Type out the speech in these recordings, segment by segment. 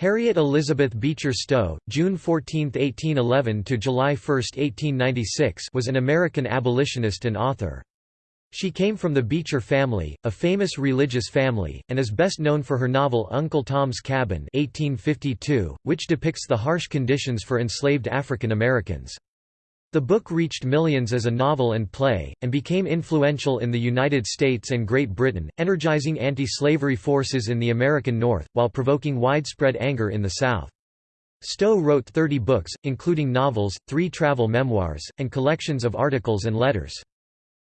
Harriet Elizabeth Beecher Stowe, June 14, 1811 to July 1, 1896, was an American abolitionist and author. She came from the Beecher family, a famous religious family, and is best known for her novel Uncle Tom's Cabin 1852, which depicts the harsh conditions for enslaved African Americans. The book reached millions as a novel and play, and became influential in the United States and Great Britain, energizing anti-slavery forces in the American North, while provoking widespread anger in the South. Stowe wrote 30 books, including novels, three travel memoirs, and collections of articles and letters.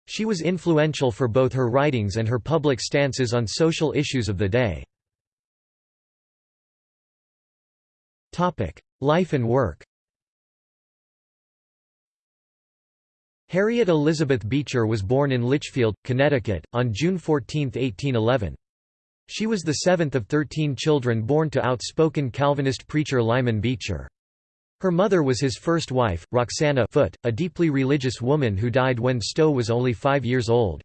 She was influential for both her writings and her public stances on social issues of the day. Life and work Harriet Elizabeth Beecher was born in Litchfield, Connecticut, on June 14, 1811. She was the seventh of thirteen children born to outspoken Calvinist preacher Lyman Beecher. Her mother was his first wife, Roxana Foote, a deeply religious woman who died when Stowe was only five years old.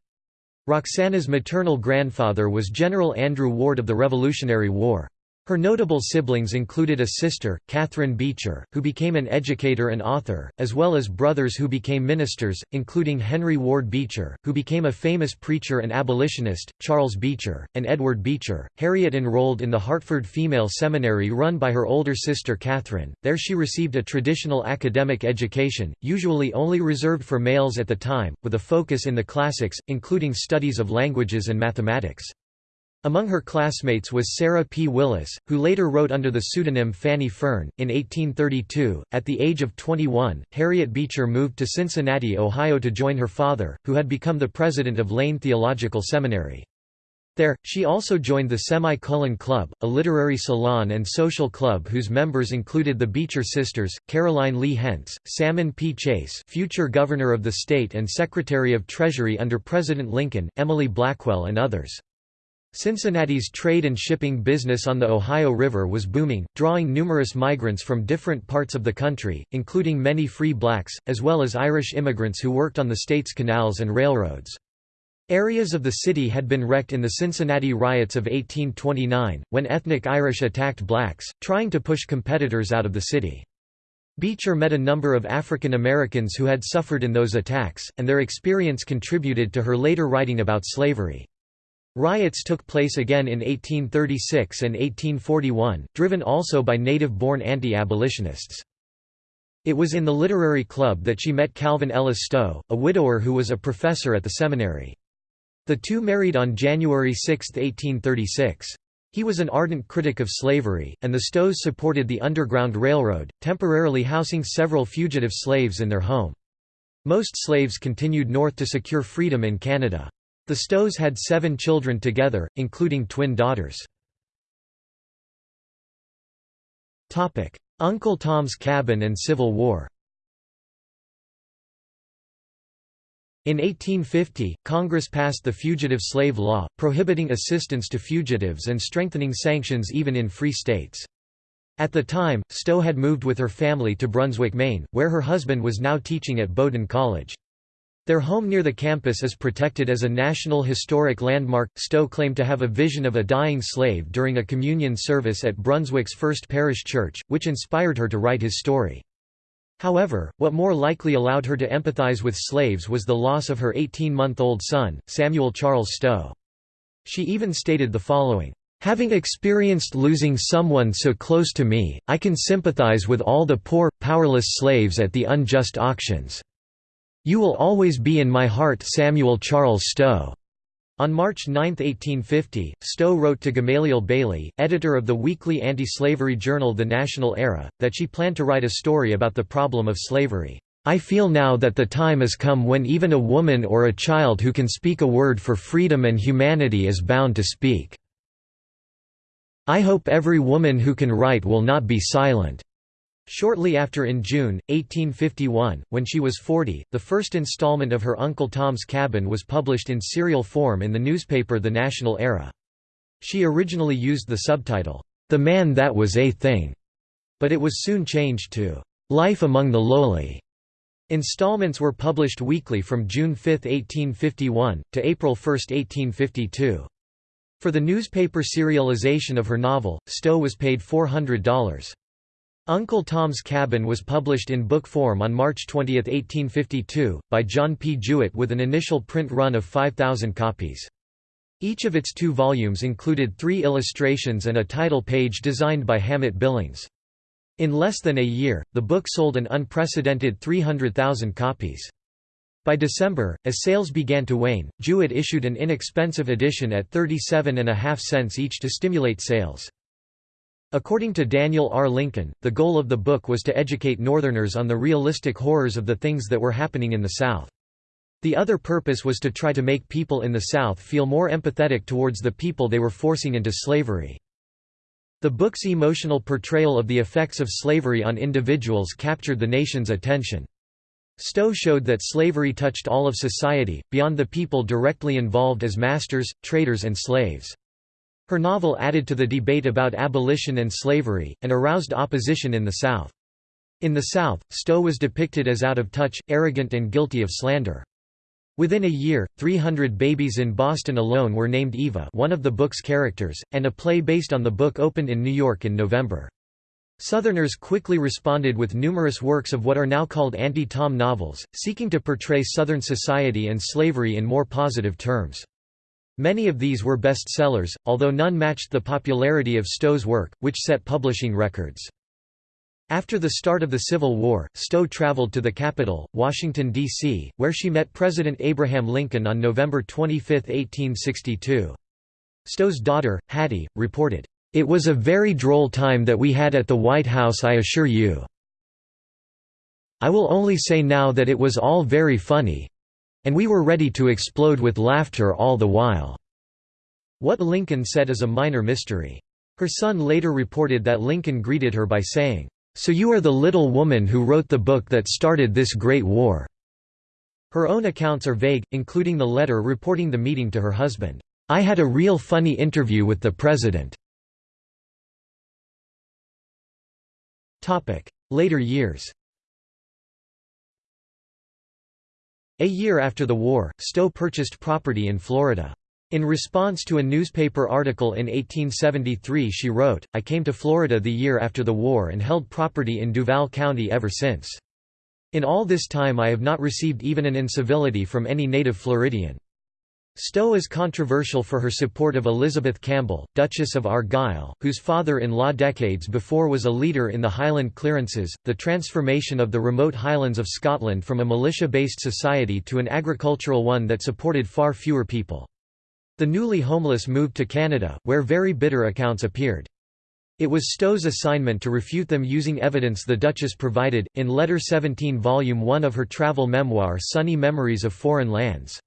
Roxana's maternal grandfather was General Andrew Ward of the Revolutionary War. Her notable siblings included a sister, Catherine Beecher, who became an educator and author, as well as brothers who became ministers, including Henry Ward Beecher, who became a famous preacher and abolitionist, Charles Beecher, and Edward Beecher. Harriet enrolled in the Hartford Female Seminary run by her older sister Catherine. There she received a traditional academic education, usually only reserved for males at the time, with a focus in the classics, including studies of languages and mathematics. Among her classmates was Sarah P. Willis, who later wrote under the pseudonym Fanny Fern. In 1832, at the age of 21, Harriet Beecher moved to Cincinnati, Ohio to join her father, who had become the president of Lane Theological Seminary. There, she also joined the Semi-Colon Club, a literary salon and social club whose members included the Beecher sisters, Caroline Lee Hentz, Salmon P. Chase future governor of the state and Secretary of Treasury under President Lincoln, Emily Blackwell and others. Cincinnati's trade and shipping business on the Ohio River was booming, drawing numerous migrants from different parts of the country, including many free blacks, as well as Irish immigrants who worked on the state's canals and railroads. Areas of the city had been wrecked in the Cincinnati riots of 1829, when ethnic Irish attacked blacks, trying to push competitors out of the city. Beecher met a number of African Americans who had suffered in those attacks, and their experience contributed to her later writing about slavery. Riots took place again in 1836 and 1841, driven also by native-born anti-abolitionists. It was in the literary club that she met Calvin Ellis Stowe, a widower who was a professor at the seminary. The two married on January 6, 1836. He was an ardent critic of slavery, and the Stowes supported the Underground Railroad, temporarily housing several fugitive slaves in their home. Most slaves continued north to secure freedom in Canada. The Stowes had seven children together, including twin daughters. Uncle Tom's Cabin and Civil War In 1850, Congress passed the Fugitive Slave Law, prohibiting assistance to fugitives and strengthening sanctions even in free states. At the time, Stowe had moved with her family to Brunswick, Maine, where her husband was now teaching at Bowdoin College. Their home near the campus is protected as a National Historic Landmark. Stowe claimed to have a vision of a dying slave during a communion service at Brunswick's First Parish Church, which inspired her to write his story. However, what more likely allowed her to empathize with slaves was the loss of her 18-month-old son, Samuel Charles Stowe. She even stated the following, Having experienced losing someone so close to me, I can sympathize with all the poor, powerless slaves at the unjust auctions. You will always be in my heart Samuel Charles Stowe. On March 9, 1850, Stowe wrote to Gamaliel Bailey, editor of the weekly anti-slavery journal The National Era, that she planned to write a story about the problem of slavery. I feel now that the time has come when even a woman or a child who can speak a word for freedom and humanity is bound to speak. I hope every woman who can write will not be silent. Shortly after in June, 1851, when she was 40, the first installment of her Uncle Tom's Cabin was published in serial form in the newspaper The National Era. She originally used the subtitle, The Man That Was a Thing, but it was soon changed to Life Among the Lowly. Installments were published weekly from June 5, 1851, to April 1, 1852. For the newspaper serialization of her novel, Stowe was paid $400. Uncle Tom's Cabin was published in book form on March 20, 1852, by John P. Jewett with an initial print run of 5,000 copies. Each of its two volumes included three illustrations and a title page designed by Hammett Billings. In less than a year, the book sold an unprecedented 300,000 copies. By December, as sales began to wane, Jewett issued an inexpensive edition at 37.5 cents each to stimulate sales. According to Daniel R. Lincoln, the goal of the book was to educate Northerners on the realistic horrors of the things that were happening in the South. The other purpose was to try to make people in the South feel more empathetic towards the people they were forcing into slavery. The book's emotional portrayal of the effects of slavery on individuals captured the nation's attention. Stowe showed that slavery touched all of society, beyond the people directly involved as masters, traders and slaves. Her novel added to the debate about abolition and slavery, and aroused opposition in the South. In the South, Stowe was depicted as out of touch, arrogant and guilty of slander. Within a year, 300 babies in Boston alone were named Eva one of the book's characters, and a play based on the book opened in New York in November. Southerners quickly responded with numerous works of what are now called anti-Tom novels, seeking to portray Southern society and slavery in more positive terms. Many of these were bestsellers, although none matched the popularity of Stowe's work, which set publishing records. After the start of the Civil War, Stowe traveled to the capital, Washington, D.C., where she met President Abraham Lincoln on November 25, 1862. Stowe's daughter, Hattie, reported, "...it was a very droll time that we had at the White House I assure you. I will only say now that it was all very funny, and we were ready to explode with laughter all the while." What Lincoln said is a minor mystery. Her son later reported that Lincoln greeted her by saying, "'So you are the little woman who wrote the book that started this great war." Her own accounts are vague, including the letter reporting the meeting to her husband, "'I had a real funny interview with the president." Later years A year after the war, Stowe purchased property in Florida. In response to a newspaper article in 1873 she wrote, I came to Florida the year after the war and held property in Duval County ever since. In all this time I have not received even an incivility from any native Floridian. Stowe is controversial for her support of Elizabeth Campbell, Duchess of Argyll, whose father-in-law decades before was a leader in the Highland clearances, the transformation of the remote Highlands of Scotland from a militia-based society to an agricultural one that supported far fewer people. The newly homeless moved to Canada, where very bitter accounts appeared. It was Stowe's assignment to refute them using evidence the Duchess provided, in Letter 17 Volume 1 of her travel memoir Sunny Memories of Foreign Lands.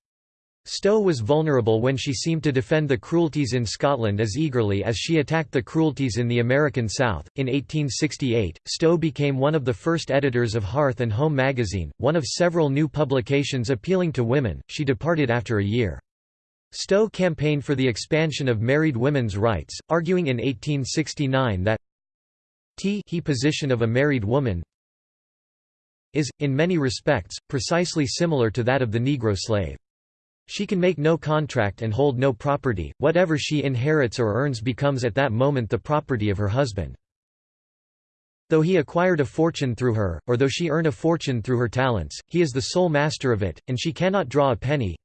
Stowe was vulnerable when she seemed to defend the cruelties in Scotland as eagerly as she attacked the cruelties in the American South. In 1868, Stowe became one of the first editors of Hearth and Home magazine, one of several new publications appealing to women. She departed after a year. Stowe campaigned for the expansion of married women's rights, arguing in 1869 that t he position of a married woman is, in many respects, precisely similar to that of the Negro slave. She can make no contract and hold no property, whatever she inherits or earns becomes at that moment the property of her husband. Though he acquired a fortune through her, or though she earn a fortune through her talents, he is the sole master of it, and she cannot draw a penny.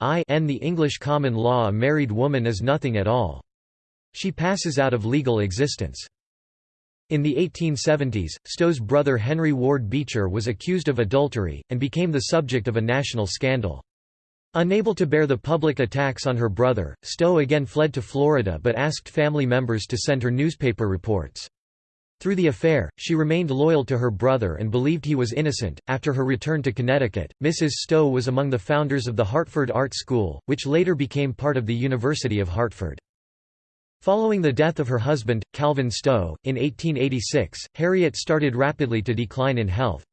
I, n the English common law a married woman is nothing at all. She passes out of legal existence. In the 1870s, Stowe's brother Henry Ward Beecher was accused of adultery, and became the subject of a national scandal. Unable to bear the public attacks on her brother, Stowe again fled to Florida but asked family members to send her newspaper reports. Through the affair, she remained loyal to her brother and believed he was innocent. After her return to Connecticut, Mrs. Stowe was among the founders of the Hartford Art School, which later became part of the University of Hartford. Following the death of her husband, Calvin Stowe, in 1886, Harriet started rapidly to decline in health.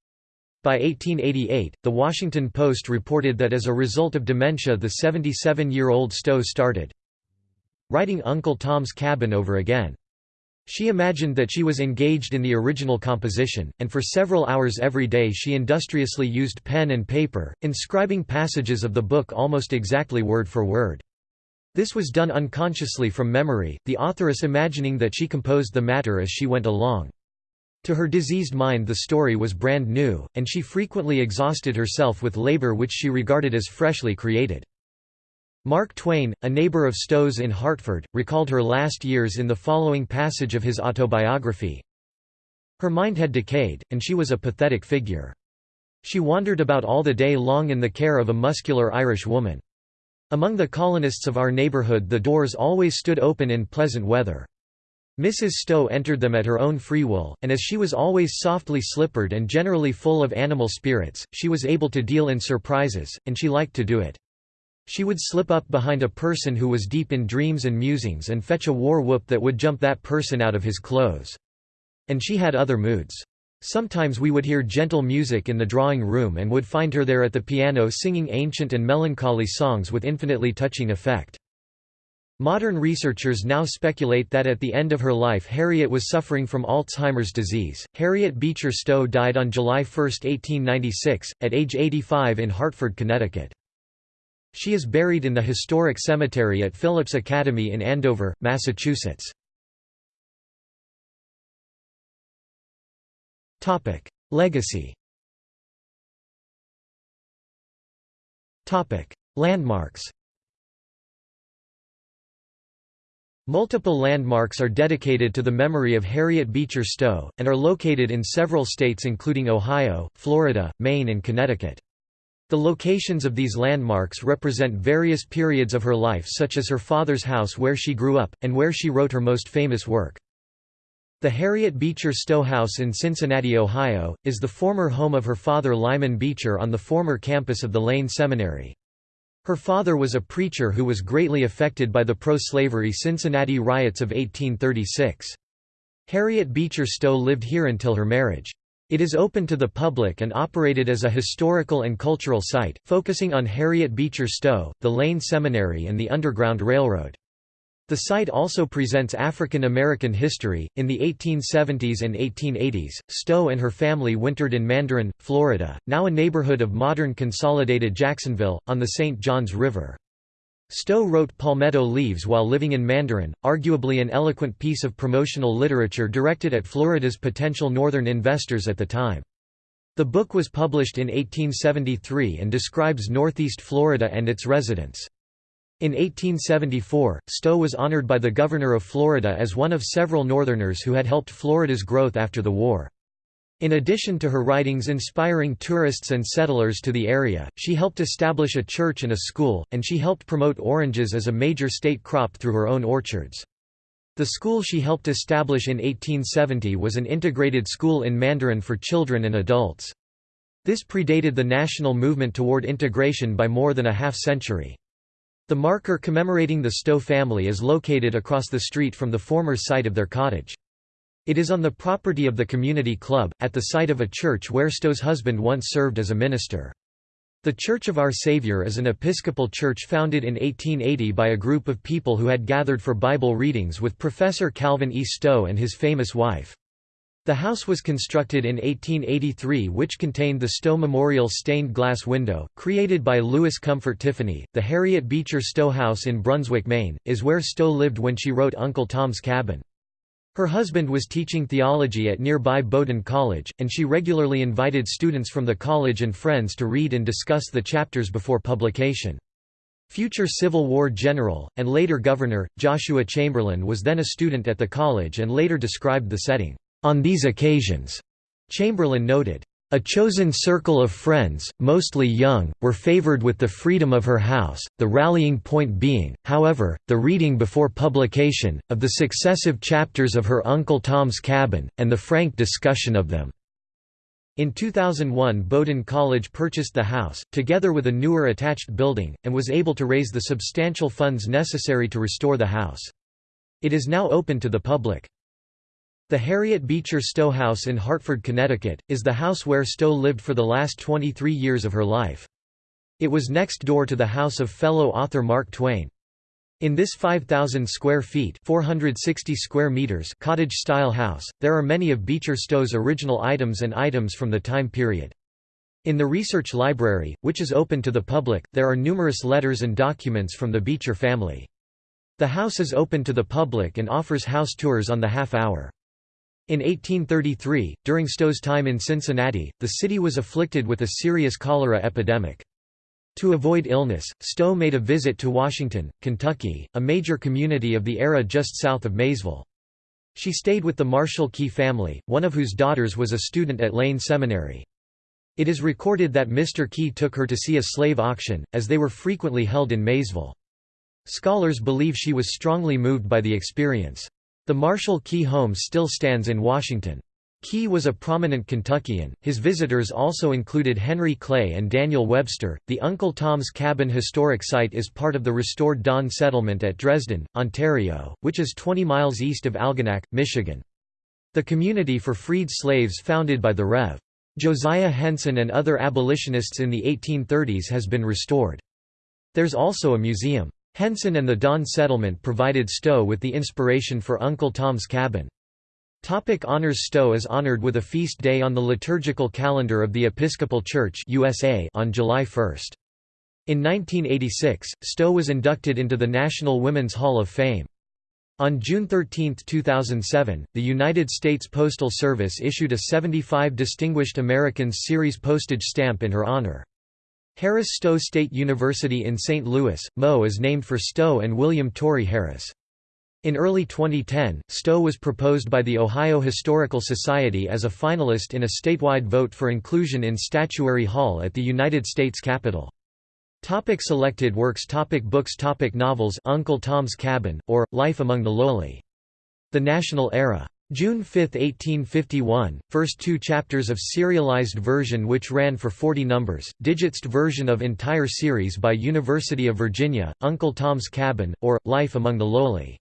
By 1888, The Washington Post reported that as a result of dementia the 77-year-old Stowe started writing Uncle Tom's Cabin over again. She imagined that she was engaged in the original composition, and for several hours every day she industriously used pen and paper, inscribing passages of the book almost exactly word for word. This was done unconsciously from memory, the authoress imagining that she composed the matter as she went along. To her diseased mind the story was brand new, and she frequently exhausted herself with labor which she regarded as freshly created. Mark Twain, a neighbor of Stowe's in Hartford, recalled her last years in the following passage of his autobiography. Her mind had decayed, and she was a pathetic figure. She wandered about all the day long in the care of a muscular Irish woman. Among the colonists of our neighborhood the doors always stood open in pleasant weather. Mrs. Stowe entered them at her own free will, and as she was always softly slippered and generally full of animal spirits, she was able to deal in surprises, and she liked to do it. She would slip up behind a person who was deep in dreams and musings and fetch a war whoop that would jump that person out of his clothes. And she had other moods. Sometimes we would hear gentle music in the drawing room and would find her there at the piano singing ancient and melancholy songs with infinitely touching effect. Modern researchers now speculate that at the end of her life Harriet was suffering from Alzheimer's disease. Harriet Beecher Stowe died on July 1, 1896, at age 85 in Hartford, Connecticut. She is buried in the historic cemetery at Phillips Academy in Andover, Massachusetts. Legacy Topic: Landmarks Multiple landmarks are dedicated to the memory of Harriet Beecher Stowe, and are located in several states including Ohio, Florida, Maine and Connecticut. The locations of these landmarks represent various periods of her life such as her father's house where she grew up, and where she wrote her most famous work. The Harriet Beecher Stowe House in Cincinnati, Ohio, is the former home of her father Lyman Beecher on the former campus of the Lane Seminary. Her father was a preacher who was greatly affected by the pro-slavery Cincinnati riots of 1836. Harriet Beecher Stowe lived here until her marriage. It is open to the public and operated as a historical and cultural site, focusing on Harriet Beecher Stowe, the Lane Seminary and the Underground Railroad. The site also presents African American history. In the 1870s and 1880s, Stowe and her family wintered in Mandarin, Florida, now a neighborhood of modern consolidated Jacksonville, on the St. Johns River. Stowe wrote Palmetto Leaves while living in Mandarin, arguably an eloquent piece of promotional literature directed at Florida's potential northern investors at the time. The book was published in 1873 and describes northeast Florida and its residents. In 1874, Stowe was honored by the governor of Florida as one of several Northerners who had helped Florida's growth after the war. In addition to her writings inspiring tourists and settlers to the area, she helped establish a church and a school, and she helped promote oranges as a major state crop through her own orchards. The school she helped establish in 1870 was an integrated school in Mandarin for children and adults. This predated the national movement toward integration by more than a half-century. The marker commemorating the Stowe family is located across the street from the former site of their cottage. It is on the property of the community club, at the site of a church where Stowe's husband once served as a minister. The Church of Our Savior is an Episcopal church founded in 1880 by a group of people who had gathered for Bible readings with Professor Calvin E. Stowe and his famous wife. The house was constructed in 1883 which contained the Stowe Memorial stained glass window, created by Louis Comfort Tiffany. The Harriet Beecher Stowe House in Brunswick, Maine, is where Stowe lived when she wrote Uncle Tom's Cabin. Her husband was teaching theology at nearby Bowdoin College, and she regularly invited students from the college and friends to read and discuss the chapters before publication. Future Civil War general, and later governor, Joshua Chamberlain was then a student at the college and later described the setting, "...on these occasions," Chamberlain noted, a chosen circle of friends, mostly young, were favored with the freedom of her house, the rallying point being, however, the reading before publication, of the successive chapters of her Uncle Tom's Cabin, and the frank discussion of them. In 2001 Bowdoin College purchased the house, together with a newer attached building, and was able to raise the substantial funds necessary to restore the house. It is now open to the public. The Harriet Beecher Stowe House in Hartford, Connecticut, is the house where Stowe lived for the last 23 years of her life. It was next door to the house of fellow author Mark Twain. In this 5,000 square feet 460 square meters cottage-style house, there are many of Beecher Stowe's original items and items from the time period. In the research library, which is open to the public, there are numerous letters and documents from the Beecher family. The house is open to the public and offers house tours on the half hour. In 1833, during Stowe's time in Cincinnati, the city was afflicted with a serious cholera epidemic. To avoid illness, Stowe made a visit to Washington, Kentucky, a major community of the era just south of Maysville. She stayed with the Marshall Key family, one of whose daughters was a student at Lane Seminary. It is recorded that Mr. Key took her to see a slave auction, as they were frequently held in Maysville. Scholars believe she was strongly moved by the experience. The Marshall Key home still stands in Washington. Key was a prominent Kentuckian. His visitors also included Henry Clay and Daniel Webster. The Uncle Tom's Cabin Historic Site is part of the restored Dawn settlement at Dresden, Ontario, which is 20 miles east of Algonac, Michigan. The community for freed slaves founded by the Rev. Josiah Henson and other abolitionists in the 1830s has been restored. There's also a museum. Henson and the Dawn settlement provided Stowe with the inspiration for Uncle Tom's Cabin. Topic honors Stowe is honored with a feast day on the liturgical calendar of the Episcopal Church USA on July 1. In 1986, Stowe was inducted into the National Women's Hall of Fame. On June 13, 2007, the United States Postal Service issued a 75 Distinguished Americans Series postage stamp in her honor. Harris Stowe State University in St. Louis, Mo is named for Stowe and William Torrey Harris. In early 2010, Stowe was proposed by the Ohio Historical Society as a finalist in a statewide vote for inclusion in Statuary Hall at the United States Capitol. Topic selected works Topic Books Topic Novels Uncle Tom's Cabin, or, Life Among the Lowly. The National Era. June 5, 1851, first two chapters of serialized version which ran for 40 numbers, digitized version of entire series by University of Virginia, Uncle Tom's Cabin, or, Life Among the Lowly.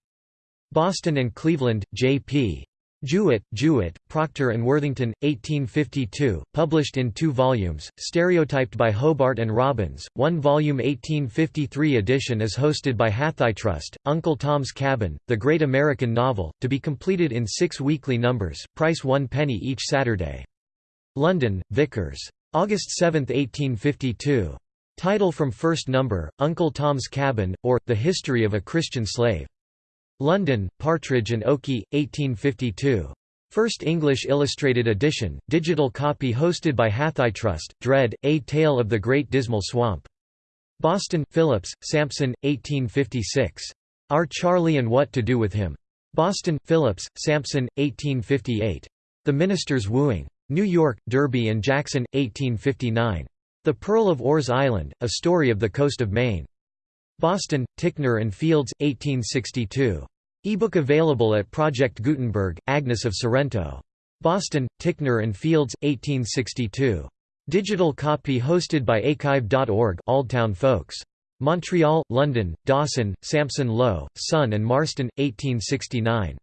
Boston and Cleveland, J.P. Jewett, Jewett, Proctor and Worthington, 1852, published in two volumes, stereotyped by Hobart and Robbins. One volume 1853 edition is hosted by HathiTrust, Uncle Tom's Cabin, the Great American Novel, to be completed in six weekly numbers, price one penny each Saturday. London, Vickers. August 7, 1852. Title from first number, Uncle Tom's Cabin, or, The History of a Christian Slave. London, Partridge and Oakey, 1852. First English Illustrated Edition, digital copy hosted by HathiTrust, Dread, A Tale of the Great Dismal Swamp. Boston, Phillips, Sampson, 1856. Our Charlie and What to Do with Him. Boston, Phillips, Sampson, 1858. The Minister's Wooing. New York, Derby and Jackson, 1859. The Pearl of Orr's Island, A Story of the Coast of Maine. Boston, Ticknor and Fields, 1862. Ebook available at Project Gutenberg, Agnes of Sorrento. Boston, Ticknor and Fields, 1862. Digital copy hosted by archive.org Oldtown Folks. Montreal, London, Dawson, Sampson Low, Son and Marston, 1869.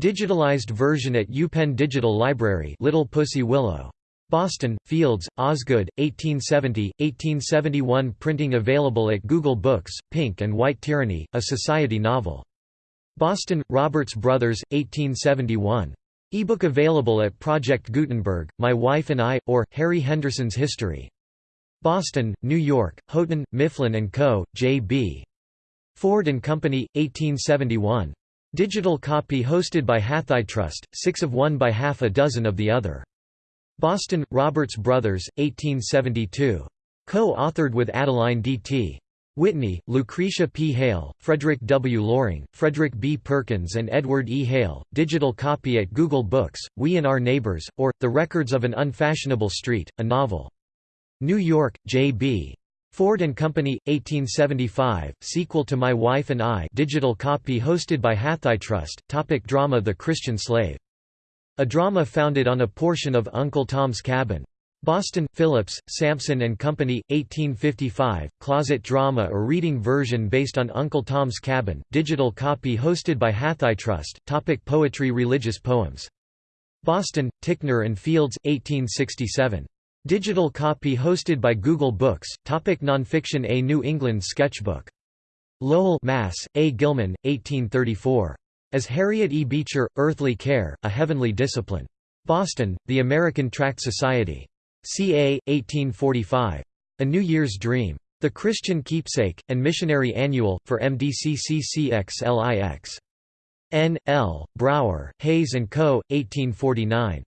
Digitalized version at UPenn Digital Library Little Pussy Willow. Boston, Fields, Osgood, 1870, 1871 Printing available at Google Books, Pink and White Tyranny, a society novel. Boston, Roberts Brothers, 1871. Ebook available at Project Gutenberg, My Wife and I, or, Harry Henderson's History. Boston, New York, Houghton, Mifflin & Co., J.B. Ford & Company, 1871. Digital copy hosted by HathiTrust, six of one by half a dozen of the other. Boston, Roberts Brothers, 1872. Co-authored with Adeline D.T. Whitney, Lucretia P. Hale, Frederick W. Loring, Frederick B. Perkins and Edward E. Hale, digital copy at Google Books, We and Our Neighbors, or, The Records of an Unfashionable Street, a novel. New York, J.B. Ford and Company, 1875, sequel to My Wife and I digital copy hosted by HathiTrust, topic drama The Christian Slave. A drama founded on a portion of Uncle Tom's Cabin. Boston, Phillips, Sampson and Company, 1855, closet drama or reading version based on Uncle Tom's Cabin, digital copy hosted by HathiTrust, topic Poetry Religious poems. Boston, Ticknor and Fields, 1867. Digital copy hosted by Google Books, topic Nonfiction A New England Sketchbook. Lowell Mass., A. Gilman, 1834. As Harriet E. Beecher, Earthly Care, A Heavenly Discipline. Boston, The American Tract Society. Ca. 1845. A New Year's Dream. The Christian Keepsake, and Missionary Annual, for MDCCCXLIX. N. L., Brower, Hayes & Co., 1849.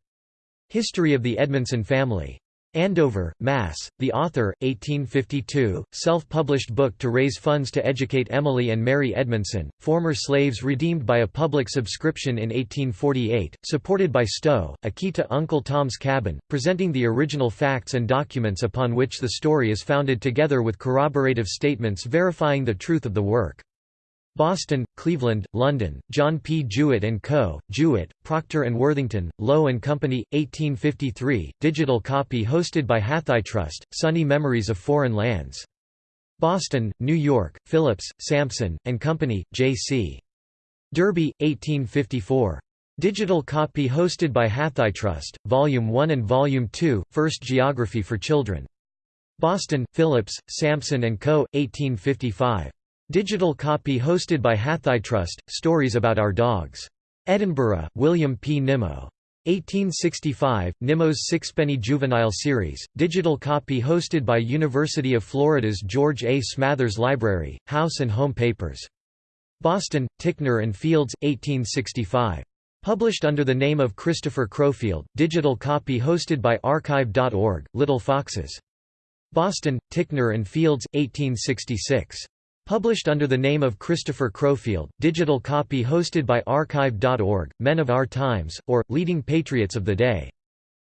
History of the Edmondson Family. Andover, Mass. The author, 1852, self-published book to raise funds to educate Emily and Mary Edmondson, former slaves redeemed by a public subscription in 1848, supported by Stowe, A Key to Uncle Tom's Cabin, presenting the original facts and documents upon which the story is founded together with corroborative statements verifying the truth of the work. Boston, Cleveland, London, John P. Jewett & Co., Jewett, Proctor & Worthington, Lowe & Company, 1853, digital copy hosted by HathiTrust, Sunny Memories of Foreign Lands. Boston, New York, Phillips, Sampson, & Company, J.C. Derby, 1854. Digital copy hosted by HathiTrust, Volume 1 and Volume 2, First Geography for Children. Boston, Phillips, Sampson & Co., 1855. Digital copy hosted by HathiTrust, Stories About Our Dogs. Edinburgh, William P. Nimmo. 1865, Nimmo's Sixpenny Juvenile Series, digital copy hosted by University of Florida's George A. Smathers Library, House and Home Papers. Boston, Ticknor and Fields, 1865. Published under the name of Christopher Crowfield, digital copy hosted by Archive.org, Little Foxes. Boston, Ticknor and Fields, 1866. Published under the name of Christopher Crowfield, digital copy hosted by Archive.org, Men of Our Times, or, Leading Patriots of the Day.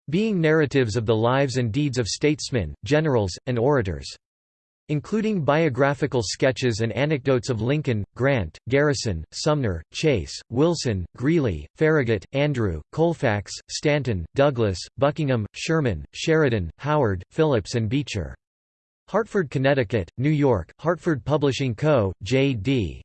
Being narratives of the lives and deeds of statesmen, generals, and orators. Including biographical sketches and anecdotes of Lincoln, Grant, Garrison, Sumner, Chase, Wilson, Greeley, Farragut, Andrew, Colfax, Stanton, Douglas, Buckingham, Sherman, Sheridan, Howard, Phillips and Beecher. Hartford, Connecticut, New York, Hartford Publishing Co., J.D.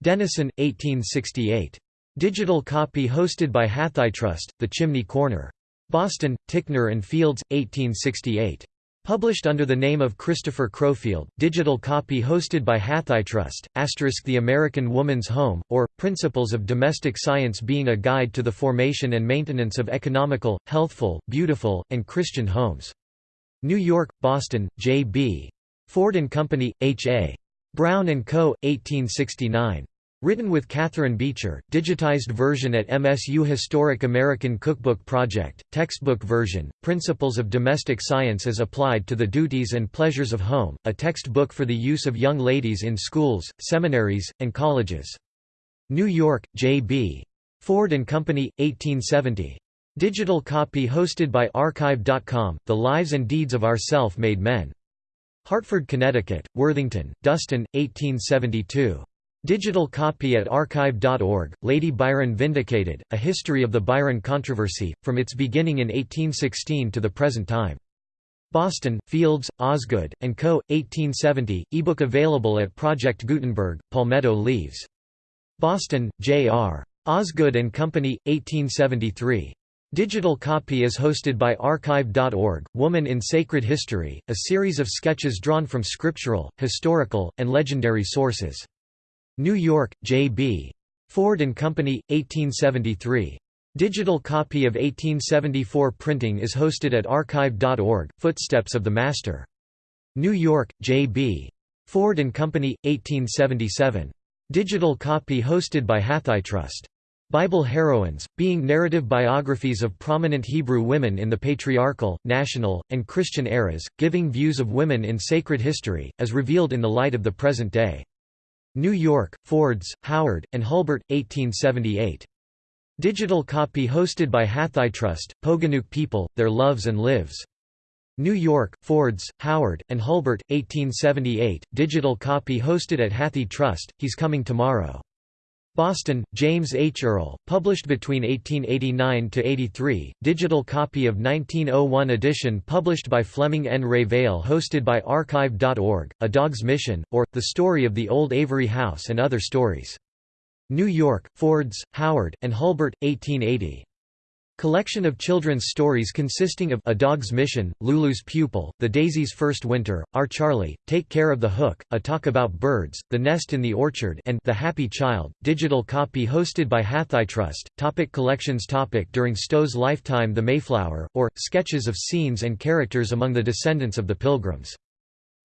Denison, 1868. Digital copy hosted by HathiTrust, The Chimney Corner. Boston, Ticknor and Fields, 1868. Published under the name of Christopher Crowfield, digital copy hosted by HathiTrust, asterisk The American Woman's Home, or, Principles of Domestic Science being a guide to the formation and maintenance of economical, healthful, beautiful, and Christian homes. New York, Boston, J.B. Ford & Company, H.A. Brown & Co., 1869. Written with Catherine Beecher, digitized version at MSU Historic American Cookbook Project, textbook version, Principles of Domestic Science as Applied to the Duties and Pleasures of Home, a textbook for the use of young ladies in schools, seminaries, and colleges. New York, J.B. Ford & Company, 1870. Digital copy hosted by Archive.com, The Lives and Deeds of Our Self-Made Men. Hartford, Connecticut, Worthington, Dustin, 1872. Digital copy at archive.org, Lady Byron Vindicated, A History of the Byron Controversy, from its beginning in 1816 to the present time. Boston, Fields, Osgood, & Co., 1870, ebook available at Project Gutenberg, Palmetto Leaves. Boston, J.R. Osgood & Company, 1873. Digital copy is hosted by Archive.org, Woman in Sacred History, a series of sketches drawn from scriptural, historical, and legendary sources. New York, J.B. Ford & Company, 1873. Digital copy of 1874 printing is hosted at Archive.org, Footsteps of the Master. New York, J.B. Ford & Company, 1877. Digital copy hosted by HathiTrust. Bible heroines, being narrative biographies of prominent Hebrew women in the patriarchal, national, and Christian eras, giving views of women in sacred history, as revealed in the light of the present day. New York, Fords, Howard, and Hulbert, 1878. Digital copy hosted by HathiTrust, Poganuc People, Their Loves and Lives. New York, Fords, Howard, and Hulbert, 1878, digital copy hosted at HathiTrust, He's Coming Tomorrow. Boston, James H. Earle, published between 1889–83, digital copy of 1901 edition published by Fleming N. Revell hosted by Archive.org, A Dog's Mission, or, The Story of the Old Avery House and Other Stories. New York, Fords, Howard, and Hulbert, 1880. Collection of children's stories consisting of A Dog's Mission, Lulu's Pupil, The Daisy's First Winter, Our Charlie, Take Care of the Hook, A Talk About Birds, The Nest in the Orchard and The Happy Child, digital copy hosted by HathiTrust. Topic collections topic During Stowe's lifetime The Mayflower, or, sketches of scenes and characters among the descendants of the Pilgrims.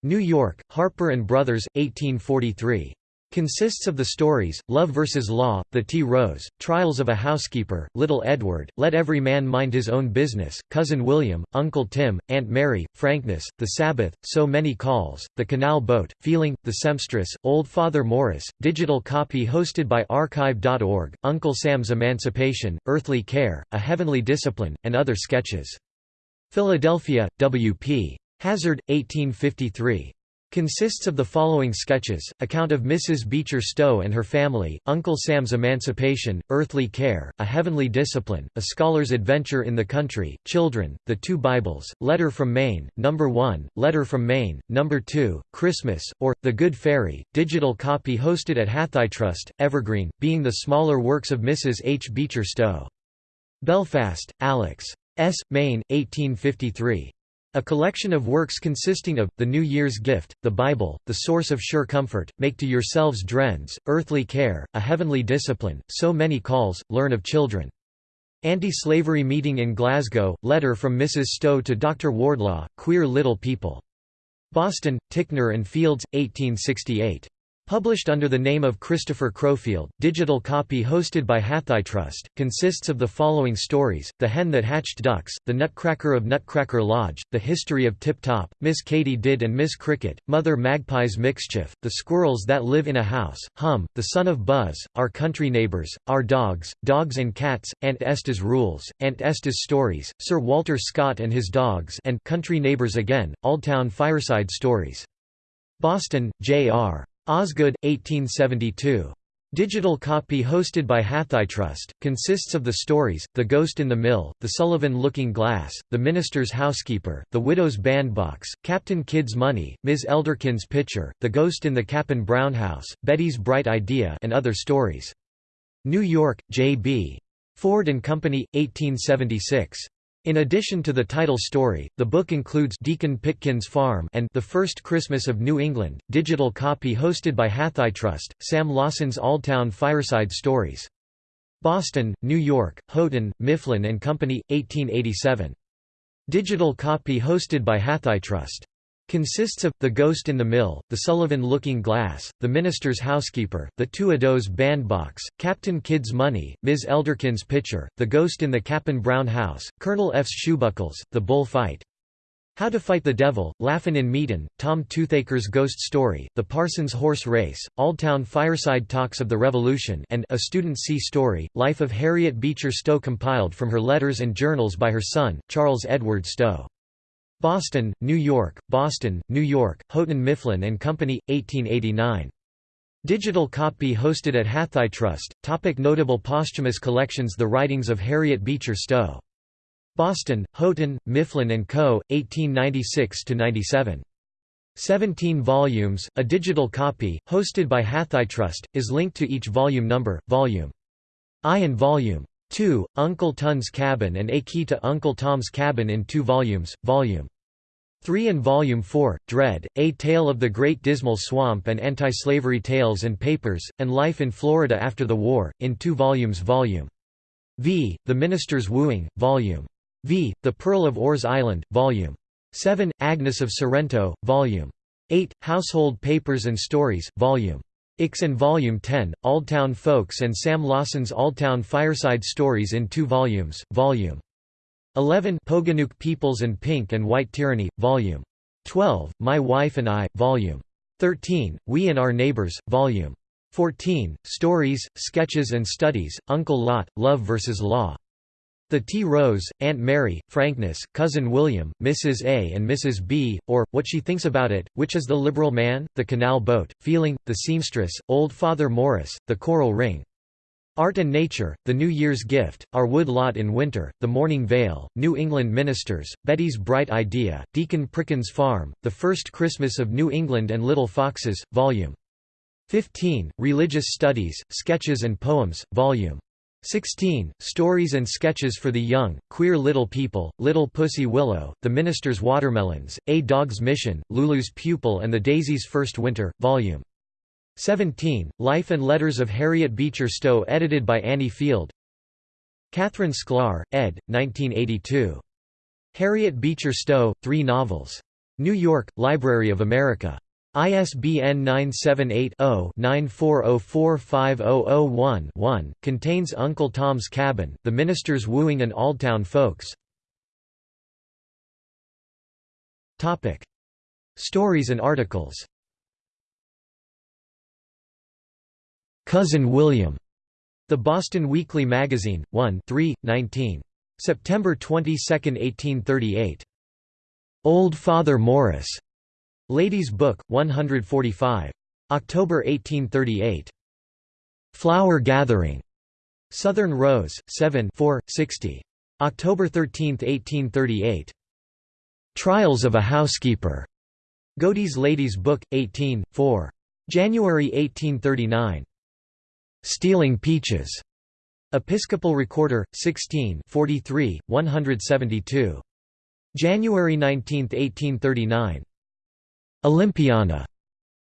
New York, Harper Brothers, 1843. Consists of the stories, Love vs. Law, The Tea Rose, Trials of a Housekeeper, Little Edward, Let Every Man Mind His Own Business, Cousin William, Uncle Tim, Aunt Mary, Frankness, The Sabbath, So Many Calls, The Canal Boat, Feeling, The Sempstress, Old Father Morris, digital copy hosted by archive.org, Uncle Sam's Emancipation, Earthly Care, A Heavenly Discipline, and other sketches. Philadelphia, W. P. Hazard, 1853. Consists of the following sketches, account of Mrs. Beecher Stowe and her family, Uncle Sam's Emancipation, Earthly Care, A Heavenly Discipline, A Scholar's Adventure in the Country, Children, The Two Bibles, Letter from Maine, Number 1, Letter from Maine, Number 2, Christmas, or, The Good Fairy, digital copy hosted at Hathitrust, Evergreen, being the smaller works of Mrs. H. Beecher Stowe. Belfast, Alex. S. Maine, 1853. A collection of works consisting of, The New Year's Gift, The Bible, The Source of Sure Comfort, Make to Yourselves Drens, Earthly Care, A Heavenly Discipline, So Many Calls, Learn of Children. Anti-Slavery Meeting in Glasgow, Letter from Mrs. Stowe to Dr. Wardlaw, Queer Little People. Boston, Ticknor and Fields, 1868. Published under the name of Christopher Crowfield, digital copy hosted by Hathitrust, consists of the following stories, The Hen That Hatched Ducks, The Nutcracker of Nutcracker Lodge, The History of Tip Top, Miss Katy Did and Miss Cricket, Mother Magpie's Mixchief, The Squirrels That Live in a House, Hum, The Son of Buzz, Our Country Neighbors, Our Dogs, Dogs and Cats, Aunt Esther's Rules, Aunt Esther's Stories, Sir Walter Scott and His Dogs and Country Neighbors Again, Oldtown Fireside Stories. Boston, J.R. Osgood, 1872. Digital copy hosted by Hathitrust, consists of the stories, The Ghost in the Mill, The Sullivan Looking Glass, The Minister's Housekeeper, The Widow's Bandbox, Captain Kidd's Money, Ms. Elderkin's Pitcher, The Ghost in the Cap'n Brown House, Betty's Bright Idea and other stories. New York, J.B. Ford and Company, 1876. In addition to the title story, the book includes Deacon Pitkin's Farm and The First Christmas of New England, digital copy hosted by Hathitrust, Sam Lawson's Oldtown Fireside Stories. Boston, New York, Houghton, Mifflin and Company, 1887. Digital copy hosted by Hathitrust. Consists of, The Ghost in the Mill, The Sullivan Looking Glass, The Minister's Housekeeper, The Widow's Bandbox, Captain Kidd's Money, Ms. Elderkin's Pitcher, The Ghost in the Cap'n Brown House, Colonel F's Shoebuckles, The Bull Fight. How to Fight the Devil, Laughin' in Meetin', Tom Toothaker's Ghost Story, The Parson's Horse Race, Oldtown Fireside Talks of the Revolution and A Student's Sea Story, Life of Harriet Beecher Stowe compiled from her letters and journals by her son, Charles Edward Stowe. Boston, New York, Boston, New York, Houghton Mifflin and Company, 1889. Digital copy hosted at Hathitrust. Topic notable posthumous collections The Writings of Harriet Beecher Stowe. Boston, Houghton, Mifflin and Co., 1896–97. 17 volumes, a digital copy, hosted by Hathitrust, is linked to each volume number, Volume I and Volume 2, Uncle Tom's Cabin and A Key to Uncle Tom's Cabin in two volumes, Volume 3 and Volume 4, Dread, A Tale of the Great Dismal Swamp and Anti-Slavery Tales and Papers, and Life in Florida After the War, in two volumes Volume V, The Minister's Wooing, Volume V, The Pearl of Orr's Island, Volume 7, Agnes of Sorrento, Volume 8, Household Papers and Stories, Volume Ix and Volume 10, Oldtown Folks and Sam Lawson's Oldtown Fireside Stories in two volumes, Volume 11 Poganuc Peoples and Pink and White Tyranny, Volume 12, My Wife and I, Volume 13, We and Our Neighbors, Volume 14, Stories, Sketches and Studies, Uncle Lot, Love vs. Law. The Tea Rose, Aunt Mary, Frankness, Cousin William, Mrs. A and Mrs. B, or, What She Thinks About It, Which is the Liberal Man, The Canal Boat, Feeling, The Seamstress, Old Father Morris, The Coral Ring. Art and Nature, The New Year's Gift, Our Wood Lot in Winter, The Morning Veil, New England Ministers, Betty's Bright Idea, Deacon Pitkin's Farm, The First Christmas of New England and Little Foxes, Vol. 15, Religious Studies, Sketches and Poems, Vol. 16. Stories and Sketches for the Young, Queer Little People, Little Pussy Willow, The Minister's Watermelons, A Dog's Mission, Lulu's Pupil and the Daisy's First Winter, Vol. 17. Life and Letters of Harriet Beecher Stowe edited by Annie Field Catherine Sklar, ed. 1982. Harriet Beecher Stowe, Three Novels. New York, Library of America. ISBN 978-0-94045001-1, contains Uncle Tom's Cabin, The Minister's Wooing and Oldtown Folks. Stories and articles Cousin William. The Boston Weekly Magazine, 1 3, 19. September 22, 1838. Old Father Morris. Ladies' Book, 145. October 1838. Flower Gathering. Southern Rose, 7 4, 60. October 13, 1838. Trials of a Housekeeper. Godey's Ladies' Book, 18, 4. January 1839. Stealing Peaches. Episcopal Recorder, 16 43, 172. January 19, 1839. Olympiana.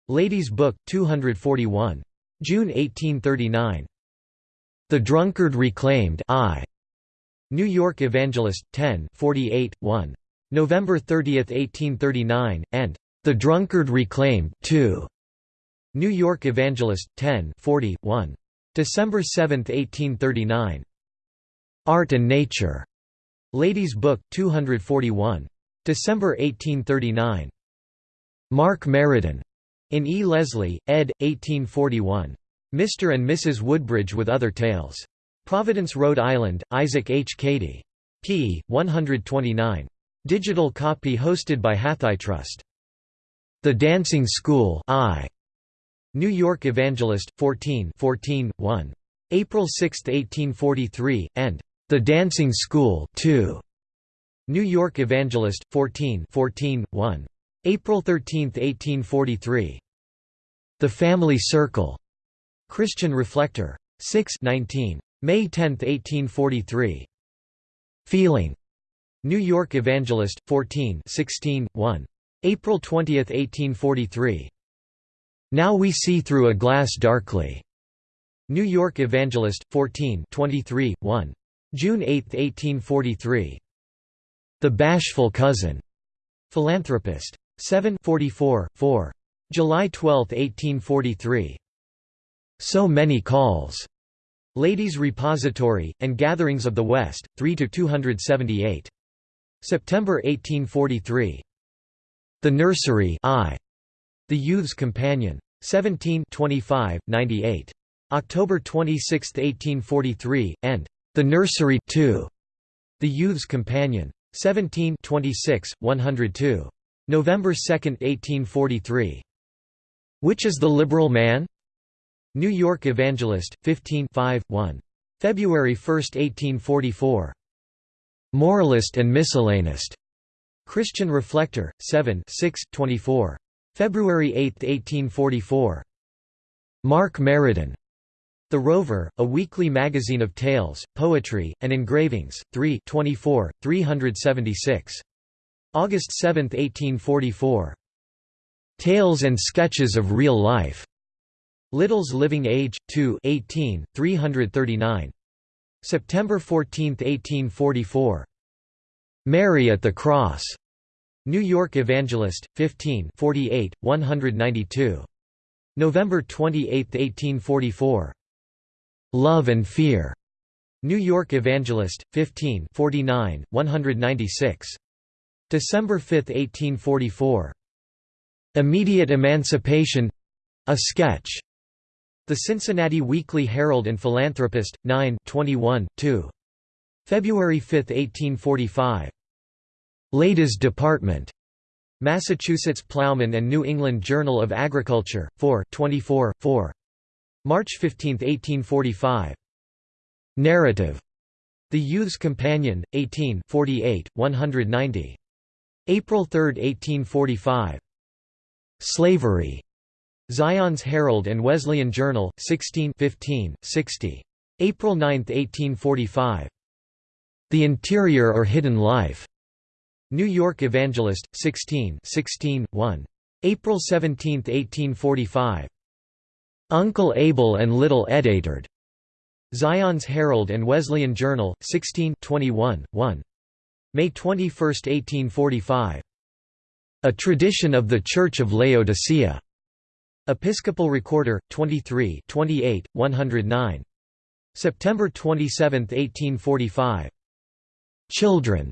Ladies' Book, 241. June 1839. The Drunkard Reclaimed I. New York Evangelist, 10 48, 1. November 30, 1839, and The Drunkard Reclaimed 2. New York Evangelist, 10 40, 1. December 7, 1839. Art and Nature. Ladies' Book, 241. December 1839. Mark Meriden. In E. Leslie, ed. 1841. Mr. and Mrs. Woodbridge with Other Tales. Providence, Rhode Island, Isaac H. Cady. p. 129. Digital copy hosted by Hathitrust. The Dancing School I. New York Evangelist, 14 14, 1. April 6, 1843, and The Dancing School 2. New York Evangelist, 14 14, 1. April 13, 1843. The Family Circle. Christian Reflector. 6 19. May 10, 1843. Feeling. New York Evangelist, 14 16, 1. April 20, 1843. Now We See Through a Glass Darkly. New York Evangelist, 14 23, 1. June 8, 1843. The Bashful Cousin. Philanthropist. 7 44, 4. July 12, 1843. So Many Calls. Ladies' Repository, and Gatherings of the West, 3–278. September 1843. The Nursery I. The Youth's Companion. 17 25, 98. October 26, 1843, and The Nursery 2. The Youth's Companion. 17 26, 102. November 2, 1843. Which is the Liberal Man? New York Evangelist, 15 5, 1. February 1, 1844. Moralist and Miscellanist. Christian Reflector, 7 6, 24. February 8, 1844. Mark Meriden. The Rover, a weekly magazine of tales, poetry, and engravings, 3 24, 376. August 7, 1844. Tales and Sketches of Real Life. Little's Living Age, 2 18, 339. September 14, 1844. Mary at the Cross. New York Evangelist, 15 48, 192. November 28, 1844. Love and Fear. New York Evangelist, 15 49, 196. December 5, 1844. Immediate Emancipation a sketch. The Cincinnati Weekly Herald and Philanthropist, 9 21, 2. February 5, 1845. Ladies Department. Massachusetts Plowman and New England Journal of Agriculture, 4 24, 4. March 15, 1845. Narrative. The Youth's Companion, 18 48, 190. April 3, 1845. Slavery. Zion's Herald and Wesleyan Journal, 16 15, 60. April 9, 1845. The Interior or Hidden Life. New York Evangelist, 16 16, 1. April 17, 1845. Uncle Abel and Little Edward. Zion's Herald and Wesleyan Journal, 16 21, 1. May 21, 1845. A Tradition of the Church of Laodicea. Episcopal Recorder, 23 28, 109. September 27, 1845. Children.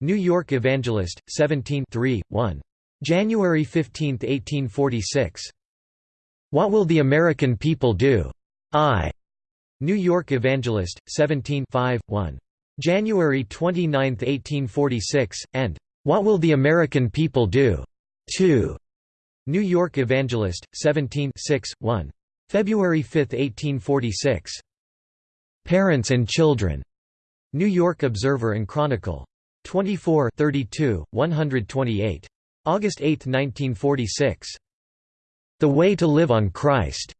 New York Evangelist, 17 3, 1. January 15, 1846. What Will the American People Do? I. New York Evangelist, 17 5, 1. January 29, 1846, and What Will the American People Do? 2. New York Evangelist, 17 6, 1. February 5, 1846. Parents and Children. New York Observer and Chronicle. 24 32, 128. August 8, 1946. The Way to Live on Christ.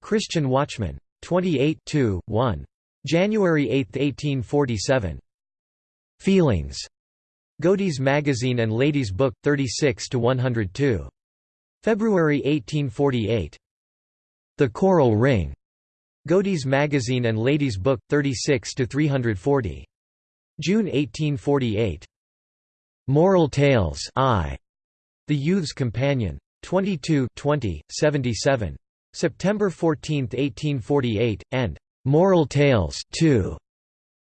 Christian Watchman. 28 2, 1. January 8, 1847. Feelings. Godey's Magazine and Ladies' Book, 36 to 102. February 1848. The Coral Ring. Godey's Magazine and Ladies' Book, 36 to 340. June 1848. Moral Tales I. The Youth's Companion. 22 20, 77. September 14, 1848, and Moral Tales 2.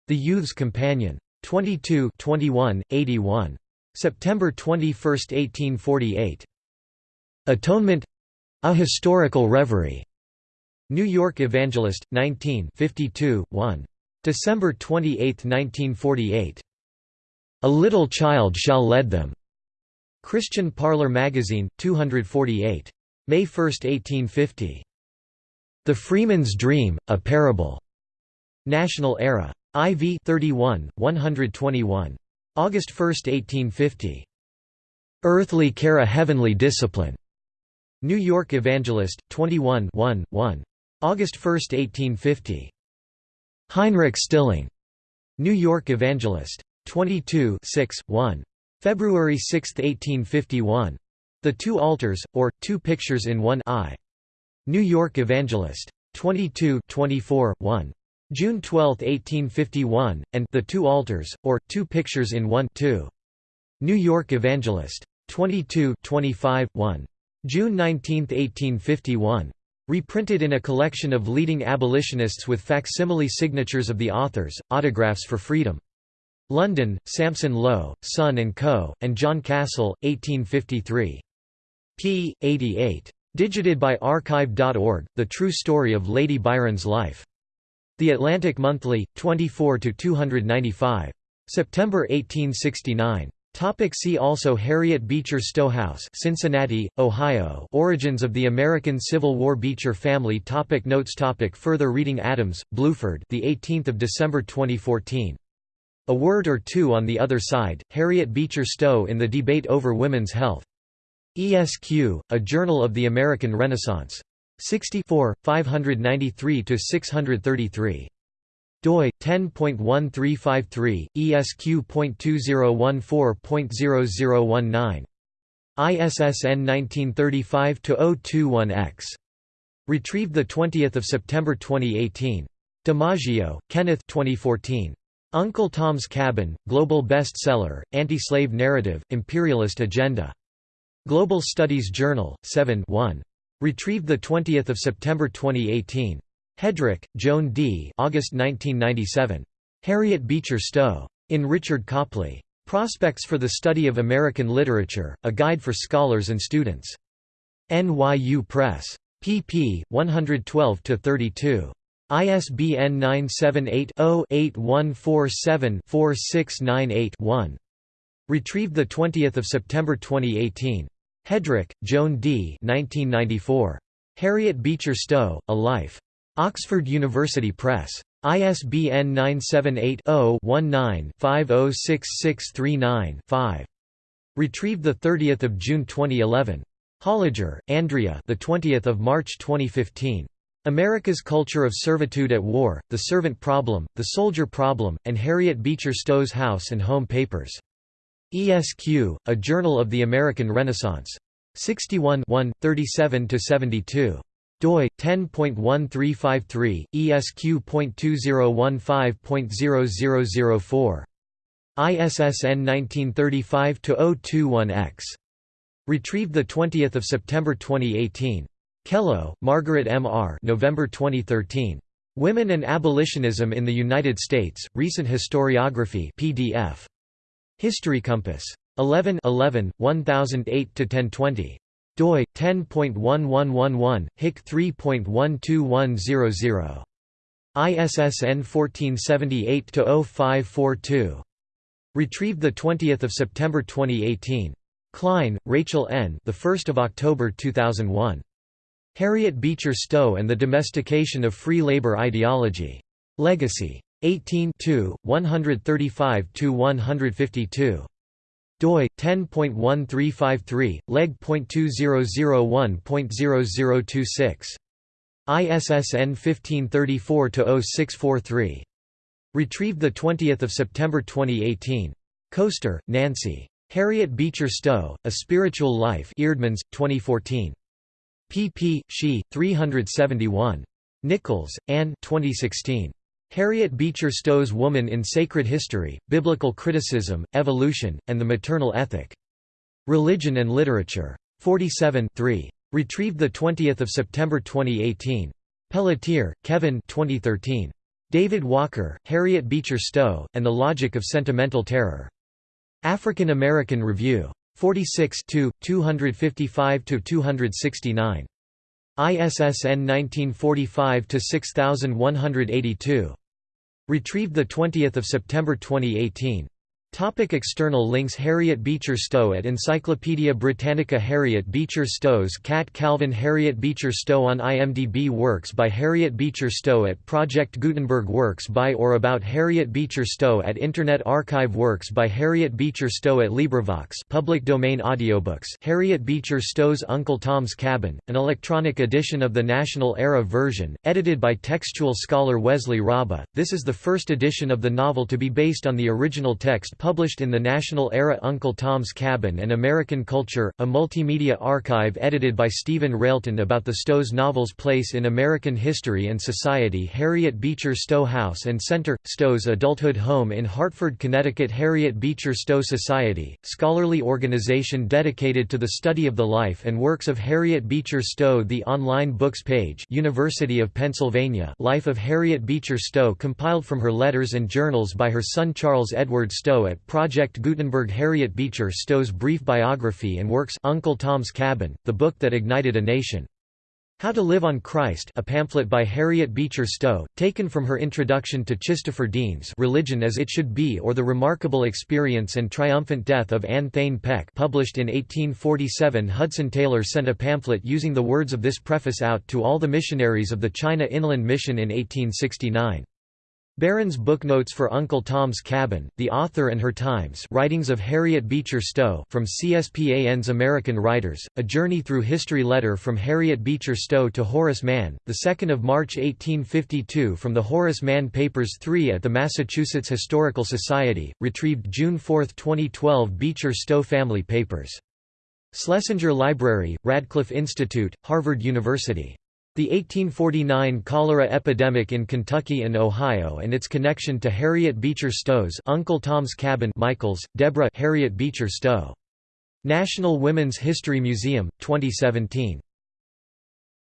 The Youth's Companion. 22 21, 81. September 21, 1848. Atonement A Historical Reverie. New York Evangelist, 19 52, 1. December 28, 1948. A Little Child Shall Lead Them. Christian Parlor Magazine, 248. May 1, 1850. The Freeman's Dream, A Parable. National Era. IV 31, 121. August 1, 1850. Earthly Care a Heavenly Discipline. New York Evangelist, 21 1, 1. August 1, 1850. Heinrich Stilling. New York Evangelist. 22 6, 1. February 6, 1851. The Two Altars, or, Two Pictures in One I. New York Evangelist. 22 24, 1. June 12, 1851, and The Two Altars, or, Two Pictures in One 2. New York Evangelist. 22 25, 1. June 19, 1851. Reprinted in a collection of leading abolitionists with facsimile signatures of the authors, Autographs for Freedom. London, Sampson Low, Son and Co., and John Cassell, 1853. p. 88. Digited by Archive.org, The True Story of Lady Byron's Life. The Atlantic Monthly, 24–295. September 1869. Topic see also Harriet Beecher Stowe House Cincinnati, Ohio Origins of the American Civil War Beecher family topic Notes topic Further reading Adams, Bluford the 18th of December 2014. A Word or Two on the Other Side, Harriet Beecher Stowe in the Debate over Women's Health. ESQ, A Journal of the American Renaissance. 64, 593–633 doi 10.1353 esq.2014.0019 ISSN 1935-021-X. Retrieved 20 September 2018. DiMaggio, Kenneth 2014. Uncle Tom's Cabin, Global Bestseller, Anti-Slave Narrative, Imperialist Agenda. Global Studies Journal, 7 1. Retrieved 20 September 2018. Hedrick, Joan D. August 1997. Harriet Beecher Stowe. In Richard Kopley. Prospects for the Study of American Literature, A Guide for Scholars and Students. NYU Press. pp. 112–32. ISBN 978 0 8147 4698 one Retrieved 20 September 2018. Hedrick, Joan D. 1994. Harriet Beecher Stowe, A Life. Oxford University Press. ISBN 978-0-19-506639-5. Retrieved 30 June 2011. Holliger, Andrea the 20th of March 2015. America's Culture of Servitude at War, The Servant Problem, The Soldier Problem, and Harriet Beecher Stowe's House and Home Papers. ESQ, A Journal of the American Renaissance. 61 37–72 doi 10.1353 esq.2015.0004 ISSN 1935 021X Retrieved 20 September 2018. Kellow, Margaret M. R. November 2013. Women and Abolitionism in the United States, Recent Historiography PDF. History Compass. 11 11, 1008–1020 doi 10.1111 hic 3.12100 ISSN 1478-0542 retrieved 20 September 2018 Klein, Rachel N. The 1st of October 2001 Harriet Beecher Stowe and the Domestication of Free Labor Ideology. Legacy 18 135 152 doi 10.1353 leg.2001.0026 ISSN 1534-0643 retrieved 20 September 2018 Koester, Nancy. Harriet Beecher Stowe A Spiritual Life Eerdmans 2014 pp she 371 Nichols Anne 2016 Harriet Beecher Stowe's Woman in Sacred History, Biblical Criticism, Evolution, and the Maternal Ethic. Religion and Literature. 47 3. Retrieved 20 September 2018. Pelletier, Kevin 2013. David Walker, Harriet Beecher Stowe, and the Logic of Sentimental Terror. African American Review. 46 255–269. ISSN 1945-6182. Retrieved 20 September 2018. Topic external links Harriet Beecher Stowe at Encyclopædia Britannica Harriet Beecher Stowe's Cat Calvin Harriet Beecher Stowe on IMDb Works by Harriet Beecher Stowe at Project Gutenberg Works by or about Harriet Beecher Stowe at Internet Archive Works by Harriet Beecher Stowe at LibriVox public domain audiobooks Harriet Beecher Stowe's Uncle Tom's Cabin, an electronic edition of the National Era version, edited by textual scholar Wesley Raabe. This is the first edition of the novel to be based on the original text published in the National Era Uncle Tom's Cabin and American Culture, a multimedia archive edited by Stephen Railton about the Stowe's novel's place in American history and society Harriet Beecher Stowe House and Center, Stowe's adulthood home in Hartford, Connecticut Harriet Beecher Stowe Society, scholarly organization dedicated to the study of the life and works of Harriet Beecher Stowe The online books page University of Pennsylvania Life of Harriet Beecher Stowe compiled from her letters and journals by her son Charles Edward Stowe Project Gutenberg Harriet Beecher Stowe's brief biography and works Uncle Tom's Cabin, the book that ignited a nation. How to Live on Christ a pamphlet by Harriet Beecher Stowe, taken from her introduction to Christopher Dean's Religion as It Should Be or The Remarkable Experience and Triumphant Death of Anne Thane Peck published in 1847 Hudson Taylor sent a pamphlet using the words of this preface out to all the missionaries of the China Inland Mission in 1869. Barron's Booknotes for Uncle Tom's Cabin, The Author and Her Times Writings of Harriet Beecher Stowe from CSPAN's American Writers, A Journey Through History Letter from Harriet Beecher Stowe to Horace Mann, 2 March 1852 from the Horace Mann Papers 3 at the Massachusetts Historical Society, retrieved June 4, 2012 Beecher Stowe Family Papers. Schlesinger Library, Radcliffe Institute, Harvard University. The 1849 cholera epidemic in Kentucky and Ohio and its connection to Harriet Beecher Stowe's Uncle Tom's Cabin Michaels, Deborah Harriet Beecher Stowe. National Women's History Museum, 2017.